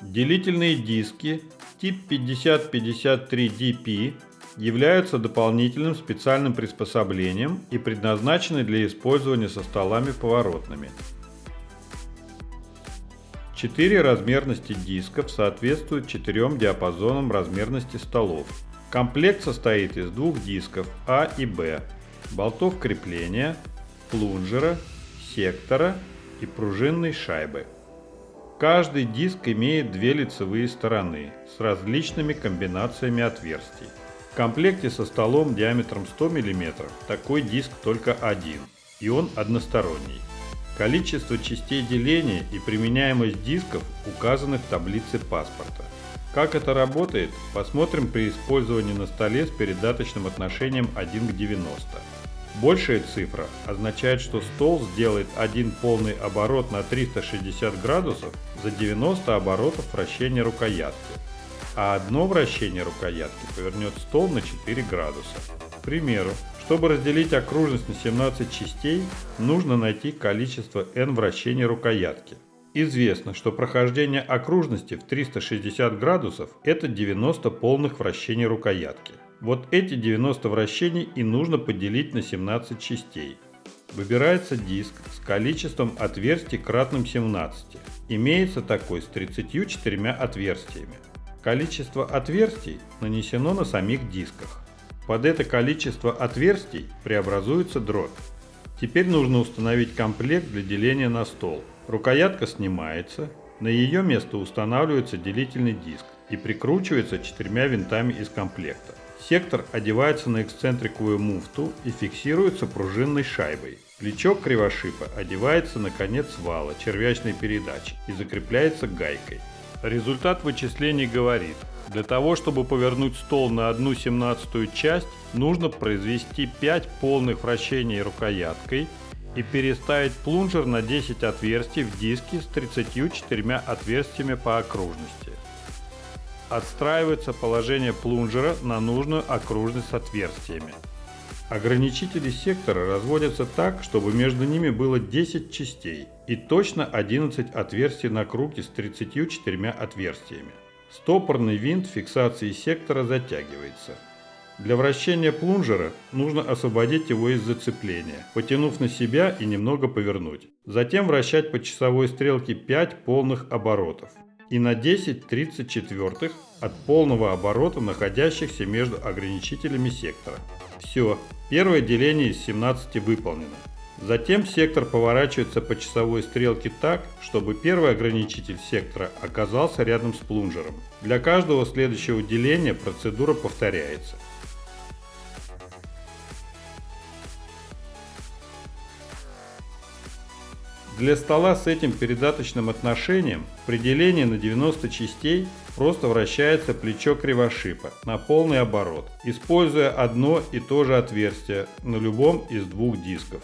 Делительные диски тип 5053DP являются дополнительным специальным приспособлением и предназначены для использования со столами поворотными. Четыре размерности дисков соответствуют четырем диапазонам размерности столов. Комплект состоит из двух дисков А и Б, болтов крепления, плунжера, сектора и пружинной шайбы. Каждый диск имеет две лицевые стороны с различными комбинациями отверстий. В комплекте со столом диаметром 100 мм такой диск только один, и он односторонний. Количество частей деления и применяемость дисков указаны в таблице паспорта. Как это работает, посмотрим при использовании на столе с передаточным отношением 1 к 90. Большая цифра означает, что стол сделает один полный оборот на 360 градусов за 90 оборотов вращения рукоятки, а одно вращение рукоятки повернет стол на 4 градуса. К примеру, чтобы разделить окружность на 17 частей, нужно найти количество n вращений рукоятки. Известно, что прохождение окружности в 360 градусов – это 90 полных вращений рукоятки. Вот эти 90 вращений и нужно поделить на 17 частей. Выбирается диск с количеством отверстий кратным 17. Имеется такой с 34 отверстиями. Количество отверстий нанесено на самих дисках. Под это количество отверстий преобразуется дробь. Теперь нужно установить комплект для деления на стол. Рукоятка снимается, на ее место устанавливается делительный диск и прикручивается четырьмя винтами из комплекта. Сектор одевается на эксцентриковую муфту и фиксируется пружинной шайбой. Плечо кривошипа одевается на конец вала червячной передачи и закрепляется гайкой. Результат вычислений говорит, для того, чтобы повернуть стол на одну семнадцатую часть, нужно произвести 5 полных вращений рукояткой и переставить плунжер на 10 отверстий в диске с 34 отверстиями по окружности отстраивается положение плунжера на нужную окружность с отверстиями. Ограничители сектора разводятся так, чтобы между ними было 10 частей и точно 11 отверстий на круге с 34 отверстиями. Стопорный винт фиксации сектора затягивается. Для вращения плунжера нужно освободить его из зацепления, потянув на себя и немного повернуть. Затем вращать по часовой стрелке 5 полных оборотов и на 10 34 от полного оборота находящихся между ограничителями сектора. Все, первое деление из 17 выполнено. Затем сектор поворачивается по часовой стрелке так, чтобы первый ограничитель сектора оказался рядом с плунжером. Для каждого следующего деления процедура повторяется. Для стола с этим передаточным отношением при делении на 90 частей просто вращается плечо кривошипа на полный оборот, используя одно и то же отверстие на любом из двух дисков.